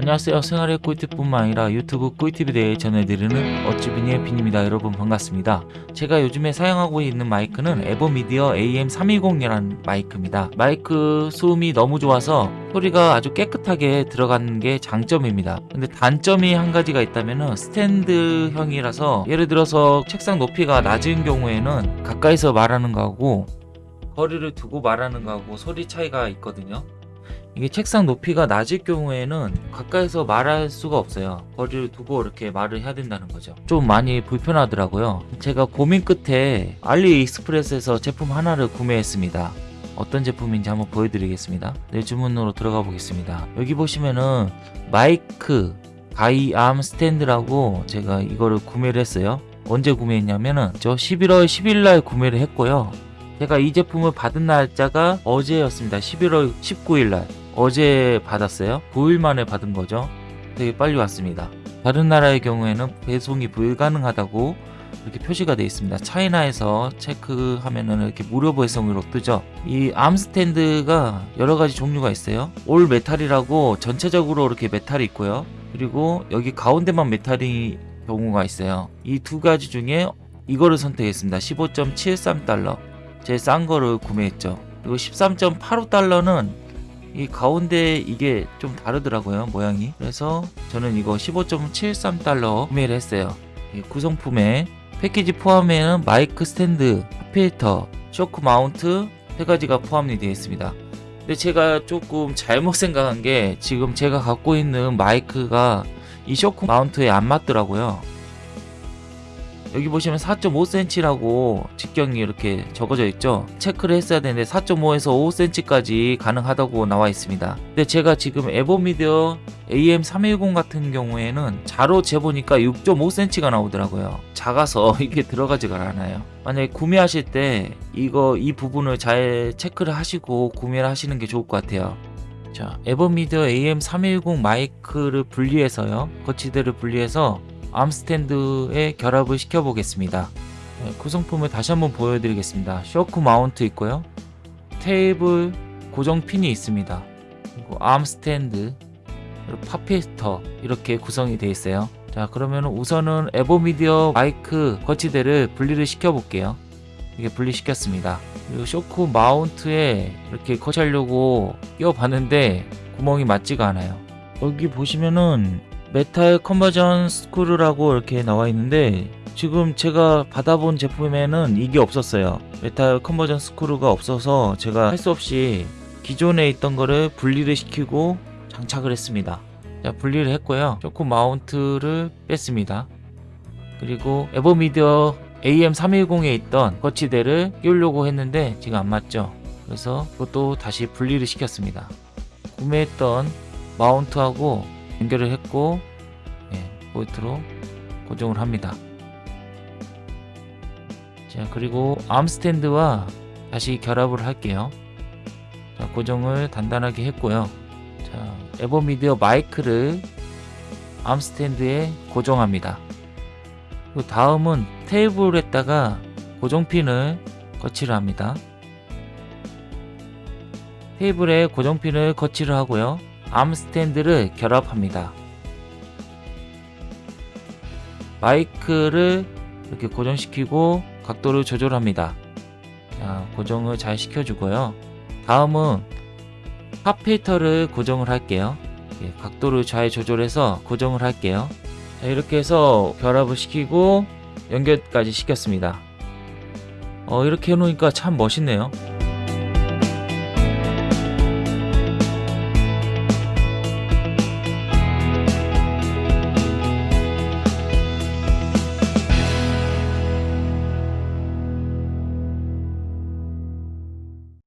안녕하세요. 생활의 꿀팁뿐만 아니라 유튜브 꿀팁에 대해 전해드리는 어찌비니의 빈입니다. 여러분 반갑습니다. 제가 요즘에 사용하고 있는 마이크는 에버미디어 AM320이라는 마이크입니다. 마이크 소음이 너무 좋아서 소리가 아주 깨끗하게 들어가는 게 장점입니다. 근데 단점이 한 가지가 있다면 스탠드형이라서 예를 들어서 책상 높이가 낮은 경우에는 가까이서 말하는 거하고 거리를 두고 말하는 거하고 소리 차이가 있거든요 이게 책상 높이가 낮을 경우에는 가까이서 말할 수가 없어요. 거리를 두고 이렇게 말을 해야 된다는 거죠. 좀 많이 불편하더라고요. 제가 고민 끝에 알리익스프레스에서 제품 하나를 구매했습니다. 어떤 제품인지 한번 보여드리겠습니다. 내 주문으로 들어가 보겠습니다. 여기 보시면은 마이크 가이암 스탠드라고 제가 이거를 구매를 했어요. 언제 구매했냐면은 저 11월 10일 날 구매를 했고요 제가 이 제품을 받은 날짜가 어제였습니다. 11월 19일날. 어제 받았어요. 9일 만에 받은 거죠. 되게 빨리 왔습니다. 다른 나라의 경우에는 배송이 불가능하다고 이렇게 표시가 되어 있습니다. China에서 체크하면은 이렇게 무료 배송으로 뜨죠. 이 arm stand가 여러가지 종류가 있어요. all metal이라고 전체적으로 이렇게 metal이 있고요. 그리고 여기 가운데만 metal인 경우가 있어요. 이 두 가지 중에 이거를 선택했습니다. 15.73달러 제일 싼 거를 구매했죠. 그리고 13.85달러는 이 가운데 이게 좀 다르더라고요 모양이. 그래서 저는 이거 15.73달러 구매를 했어요. 이 구성품에 패키지 포함에는 마이크 스탠드, 필터, shock mount 세 가지가 포함이 되어 있습니다. 근데 제가 조금 잘못 생각한 게 지금 제가 갖고 있는 마이크가 이 쇼크 마운트에 안 맞더라고요 여기 보시면 4.5cm라고 직경이 이렇게 적어져 있죠? 체크를 했어야 되는데 4.5에서 5cm까지 가능하다고 나와 있습니다. 근데 제가 지금 에버미디어 AM310 같은 경우에는 자로 재보니까 6.5cm가 나오더라고요. 작아서 이게 들어가지가 않아요. 만약에 구매하실 때 이거 이 부분을 잘 체크를 하시고 구매를 하시는 게 좋을 것 같아요. 자 AVerMedia AM310 마이크를 분리해서요. 거치대를 분리해서 arm stand에 결합을 시켜 보겠습니다. 네, 구성품을 다시 한번 보여드리겠습니다. shock mount 있고요. 테이블 고정 핀이 있습니다. 그리고 arm stand pop filter 이렇게 구성이 되어 있어요. 자 그러면 우선은 AVerMedia 마이크 거치대를 분리를 시켜 볼게요. 이게 분리시켰습니다. 그리고 shock mount에 이렇게 거치하려고 끼워 봤는데 구멍이 맞지가 않아요. 여기 보시면은 metal conversion screw라고 이렇게 나와 있는데 지금 제가 받아본 제품에는 이게 없었어요. metal conversion screw가 없어서 제가 할 수 없이 기존에 있던 거를 분리를 시키고 장착을 했습니다. 자 분리를 했고요. shock mount를 뺐습니다. 그리고 에버미디어 AM310에 있던 거치대를 끼우려고 했는데 지금 안 맞죠. 그래서 그것도 다시 분리를 시켰습니다. 구매했던 마운트하고 연결을 했고 예, 포인트로 고정을 합니다. 자 그리고 암스탠드와 다시 결합을 할게요. 자 고정을 단단하게 했고요. 자 에버미디어 마이크를 암스탠드에 고정합니다. 그 다음은 테이블에다가 고정핀을 거치를 합니다. 테이블에 고정핀을 거치를 하고요 암 스탠드를 결합합니다. 마이크를 이렇게 고정시키고 각도를 조절합니다. 자, 고정을 잘 시켜주고요. 다음은 팝 필터를 고정을 할게요. 예, 각도를 잘 조절해서 고정을 할게요. 자, 이렇게 해서 결합을 시키고 연결까지 시켰습니다. 어, 이렇게 해놓으니까 참 멋있네요.